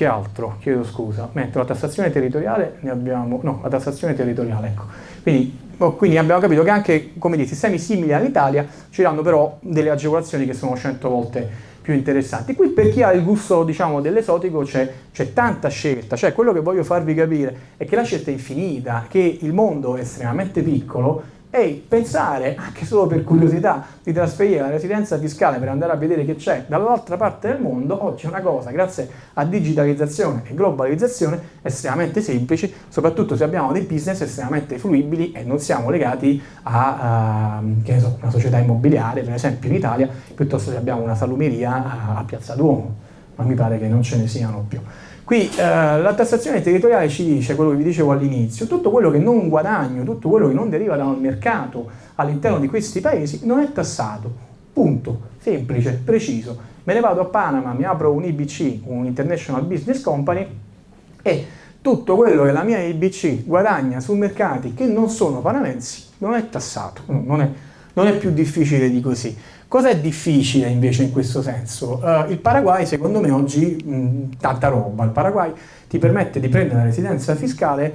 che altro? Chiedo scusa. Mentre la tassazione territoriale ne abbiamo... No, la tassazione territoriale, ecco. Quindi, oh, quindi abbiamo capito che anche, come dire, sistemi simili all'Italia ci danno però delle agevolazioni che sono 100 volte più interessanti. Qui per chi ha il gusto diciamo, dell'esotico c'è, tanta scelta, cioè quello che voglio farvi capire è che la scelta è infinita, che il mondo è estremamente piccolo e pensare, anche solo per curiosità, di trasferire la residenza fiscale per andare a vedere che c'è dall'altra parte del mondo, oggi è una cosa, grazie a digitalizzazione e globalizzazione, estremamente semplice, soprattutto se abbiamo dei business estremamente fruibili e non siamo legati a, a so, una società immobiliare, per esempio in Italia, piuttosto che abbiamo una salumeria a, a Piazza Duomo, ma mi pare che non ce ne siano più. Qui eh, la tassazione territoriale ci dice, quello che vi dicevo all'inizio, tutto quello che non guadagno, tutto quello che non deriva da un mercato all'interno di questi paesi non è tassato. Punto. Semplice, preciso. Me ne vado a Panama, mi apro un IBC, un International Business Company, e tutto quello che la mia IBC guadagna su mercati che non sono panamensi non è tassato, non è, non è più difficile di così. Cos'è difficile invece in questo senso? Uh, il Paraguay secondo me oggi mh, tanta roba, il Paraguay ti permette di prendere la residenza fiscale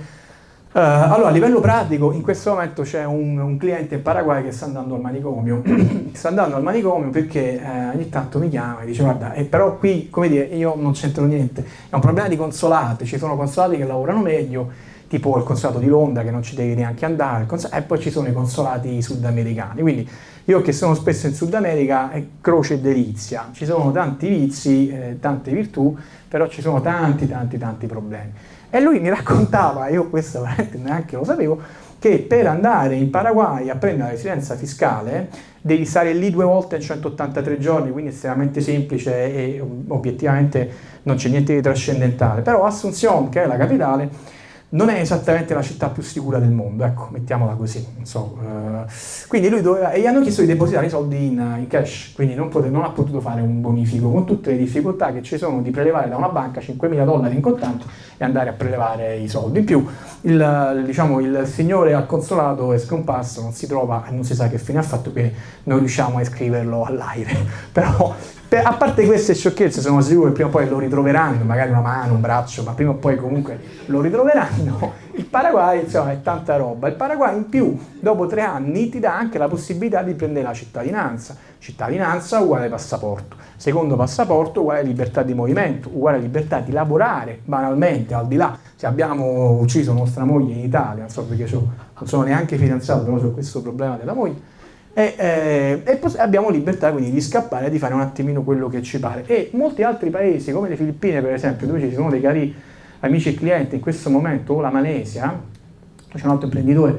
uh, allora a livello pratico in questo momento c'è un, un, cliente in Paraguay che sta andando al manicomio sta andando al manicomio perché eh, ogni tanto mi chiama e dice guarda eh, però qui come dire io non c'entro niente è un problema di consolate ci sono consolati che lavorano meglio tipo il consolato di Londra che non ci devi neanche andare e poi ci sono i consolati sudamericani quindi io che sono spesso in Sud America è croce e delizia, ci sono tanti vizi, eh, tante virtù, però ci sono tanti tanti tanti problemi. E lui mi raccontava, io questo veramente neanche lo sapevo, che per andare in Paraguay a prendere la residenza fiscale devi stare lì due volte in 183 giorni, quindi estremamente semplice e obiettivamente non c'è niente di trascendentale. Però Asunción, che è la capitale, non è esattamente la città più sicura del mondo, ecco, mettiamola così, so, uh, quindi lui doveva, e gli hanno chiesto di depositare i soldi in, in cash, quindi non, pote, non, ha potuto fare un bonifico, con tutte le difficoltà che ci sono di prelevare da una banca 5.000 dollari in contanti e andare a prelevare i soldi. In più, il, diciamo, il signore al consolato è scomparso, non si trova non si sa che fine ha fatto che non riusciamo a iscriverlo all'aire, però a parte queste sciocchezze sono sicuro che prima o poi lo ritroveranno, magari una mano, un braccio, ma prima o poi comunque lo ritroveranno. Il Paraguay insomma è tanta roba, il Paraguay in più dopo tre anni ti dà anche la possibilità di prendere la cittadinanza, cittadinanza uguale passaporto, secondo passaporto uguale libertà di movimento, uguale libertà di lavorare banalmente al di là. Se abbiamo ucciso nostra moglie in Italia, non so perché non sono neanche fidanzato, però c'è questo problema della moglie, e, eh, e abbiamo libertà quindi di scappare e di fare un attimino quello che ci pare. E molti altri paesi, come le Filippine per esempio, dove ci sono dei cari amici e clienti in questo momento, o la Malesia, c'è un altro imprenditore,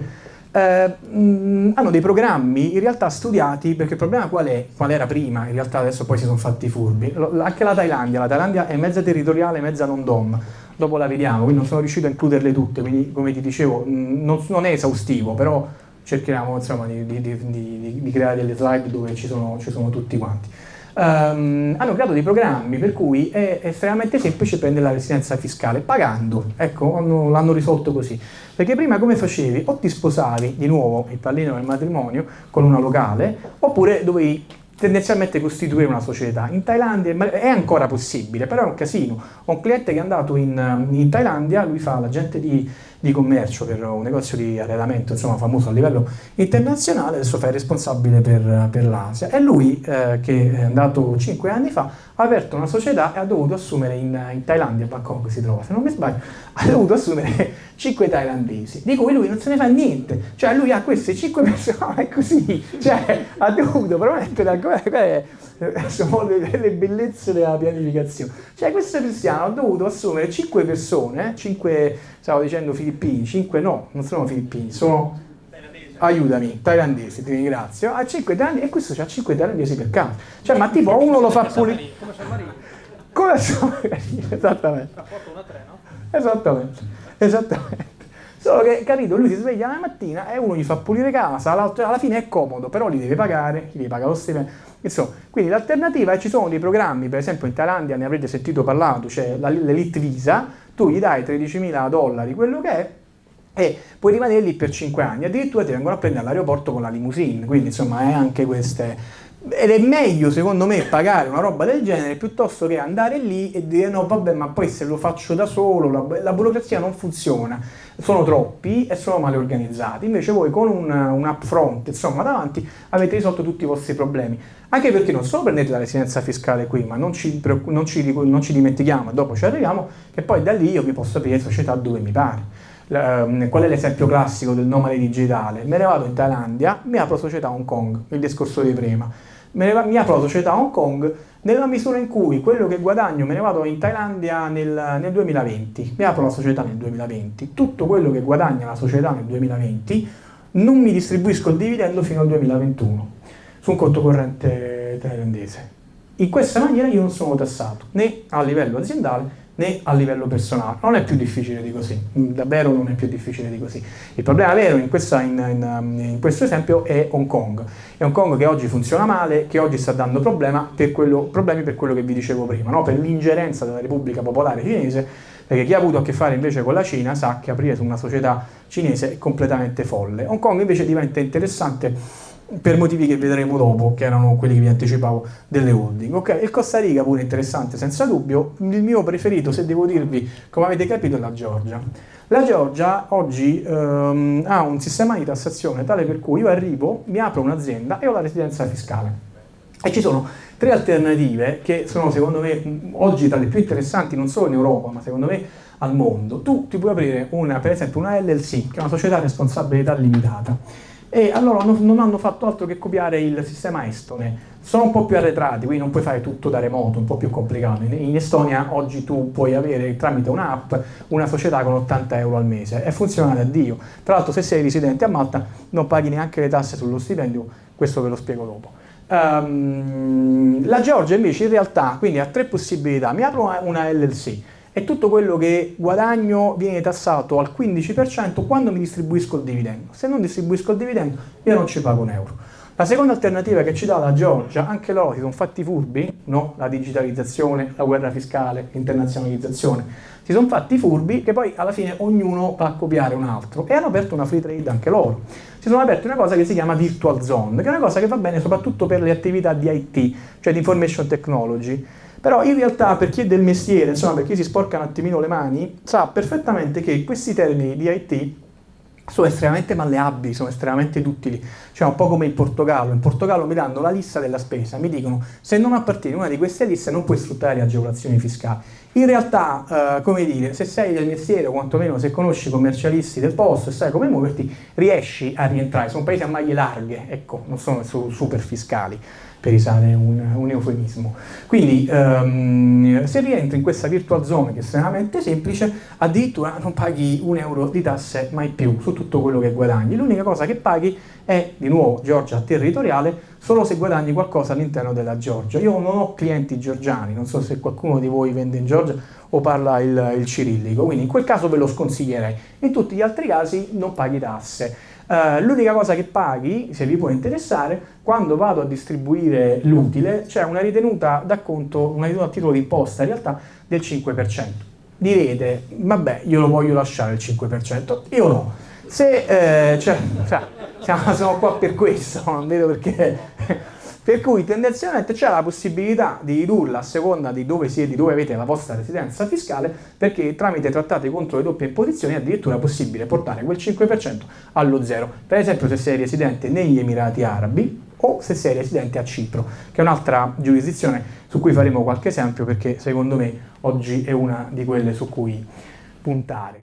eh, mh, hanno dei programmi in realtà studiati, perché il problema qual, è, qual era prima, in realtà adesso poi si sono fatti furbi, L anche la Thailandia, la Thailandia è mezza territoriale, mezza non dom, dopo la vediamo, quindi non sono riuscito a includerle tutte, quindi come ti dicevo mh, non, non è esaustivo, però cerchiamo insomma, di, di, di, di, creare delle slide dove ci sono, ci sono tutti quanti. Um, hanno creato dei programmi per cui è estremamente semplice prendere la residenza fiscale pagando, ecco, l'hanno risolto così. Perché prima come facevi? O ti sposavi di nuovo il pallino del matrimonio con una locale, oppure dovevi tendenzialmente costituire una società. In Thailandia è ancora possibile, però è un casino. Ho un cliente che è andato in, in Thailandia, lui fa l'agente di di commercio per un negozio di arredamento insomma famoso a livello internazionale, adesso fa il responsabile per, per l'Asia. E lui, eh, che è andato 5 anni fa, ha aperto una società e ha dovuto assumere in, in Thailandia, a Bangkok si trova, se non mi sbaglio, ha dovuto assumere 5 thailandesi, di cui lui non se ne fa niente, cioè lui ha queste 5 persone, è così, cioè ha dovuto promettere, sono le, le bellezze della pianificazione, cioè questo cristiano ha dovuto assumere 5 persone, 5, stavo dicendo filippini, 5 no, non sono filippini, sono aiutami, thailandesi, ti ringrazio, ha 5 thailandesi e questo c'ha 5 thailandesi per caso. Cioè, ma tipo uno lo fa pulire. Come San Marino. Come San Marino, esattamente. Rapporto 1 a 3, no? Esattamente, esattamente. Solo che, capito, lui si sveglia la mattina e uno gli fa pulire casa, l'altro alla fine è comodo, però li deve pagare, gli deve pagare lo stipendio. Insomma, quindi l'alternativa è ci sono dei programmi, per esempio in Thailandia ne avrete sentito parlare, c'è cioè l'Elite Visa, tu gli dai 13.000 dollari, quello che è, e puoi rimanere lì per 5 anni, addirittura ti vengono a prendere all'aeroporto con la limousine, quindi insomma è anche queste... ed è meglio secondo me pagare una roba del genere piuttosto che andare lì e dire no vabbè ma poi se lo faccio da solo la, la burocrazia non funziona. Sono troppi e sono male organizzati invece voi con un, un upfront insomma davanti avete risolto tutti i vostri problemi. Anche perché non solo prendete la residenza fiscale qui ma non ci, non ci, non ci dimentichiamo dopo ci arriviamo che poi da lì io vi posso aprire società dove mi pare qual è l'esempio classico del nomade digitale? Me ne vado in Thailandia, mi apro società Hong Kong, il discorso di prima. Me ne, mi apro società Hong Kong nella misura in cui quello che guadagno me ne vado in Thailandia nel, nel 2020, mi apro la società nel 2020, tutto quello che guadagna la società nel 2020 non mi distribuisco il dividendo fino al 2021 su un conto corrente thailandese. In questa maniera io non sono tassato né a livello aziendale né a livello personale. Non è più difficile di così, davvero non è più difficile di così. Il problema vero in, questa, in, in, in questo esempio è Hong Kong. È Hong Kong che oggi funziona male, che oggi sta dando per quello, problemi per quello che vi dicevo prima, no? per l'ingerenza della Repubblica Popolare Cinese, perché chi ha avuto a che fare invece con la Cina sa che aprire su una società cinese è completamente folle. Hong Kong invece diventa interessante per motivi che vedremo dopo, che erano quelli che vi anticipavo delle holding. Ok, il Costa Rica pure interessante senza dubbio, il mio preferito se devo dirvi, come avete capito, è la Georgia. La Georgia oggi ehm, ha un sistema di tassazione tale per cui io arrivo, mi apro un'azienda e ho la residenza fiscale. E ci sono tre alternative che sono secondo me oggi tra le più interessanti non solo in Europa ma secondo me al mondo. Tu ti puoi aprire una, per esempio una LLC, che è una società a responsabilità limitata e allora non hanno fatto altro che copiare il sistema estone. Sono un po' più arretrati, quindi non puoi fare tutto da remoto, un po' più complicato. In Estonia oggi tu puoi avere tramite un'app una società con 80 euro al mese e funziona da Dio. Tra l'altro se sei residente a Malta non paghi neanche le tasse sullo stipendio, questo ve lo spiego dopo. Um, la Georgia invece in realtà quindi ha tre possibilità, mi apro una LLC, e tutto quello che guadagno viene tassato al 15% quando mi distribuisco il dividendo. Se non distribuisco il dividendo io non ci pago un euro. La seconda alternativa che ci dà la Georgia, anche loro si sono fatti furbi, no? la digitalizzazione, la guerra fiscale, l'internazionalizzazione, si sono fatti furbi che poi alla fine ognuno va a copiare un altro e hanno aperto una free trade anche loro. Si sono aperti una cosa che si chiama Virtual Zone, che è una cosa che va bene soprattutto per le attività di IT, cioè di Information Technology, però in realtà per chi è del mestiere, insomma per chi si sporca un attimino le mani, sa perfettamente che questi termini di IT sono estremamente malleabili, sono estremamente utili, cioè un po' come in Portogallo, in Portogallo mi danno la lista della spesa, mi dicono se non appartieni a una di queste liste non puoi sfruttare le agevolazioni fiscali. In realtà, eh, come dire, se sei del mestiere o quantomeno se conosci i commercialisti del posto e sai come muoverti, riesci a rientrare, sono paesi a maglie larghe, ecco, non sono super fiscali per usare un, un eufemismo. Quindi um, se rientri in questa virtual zone che è estremamente semplice, addirittura non paghi un euro di tasse mai più su tutto quello che guadagni. L'unica cosa che paghi è, di nuovo, Georgia territoriale, solo se guadagni qualcosa all'interno della Georgia. Io non ho clienti georgiani, non so se qualcuno di voi vende in Georgia o parla il, il cirillico, quindi in quel caso ve lo sconsiglierei. In tutti gli altri casi non paghi tasse. Uh, L'unica cosa che paghi, se vi può interessare, quando vado a distribuire l'utile, c'è una ritenuta d'acconto, una ritenuta a titolo di imposta in realtà del 5%. Direte, vabbè, io lo voglio lasciare il 5%, io no. Se, eh, cioè, cioè, siamo qua per questo, non vedo perché per cui tendenzialmente c'è la possibilità di ridurla a seconda di dove siete, di dove avete la vostra residenza fiscale, perché tramite trattati contro le doppie imposizioni è addirittura possibile portare quel 5% allo zero. Per esempio se sei residente negli Emirati Arabi o se sei residente a Cipro, che è un'altra giurisdizione su cui faremo qualche esempio perché secondo me oggi è una di quelle su cui puntare.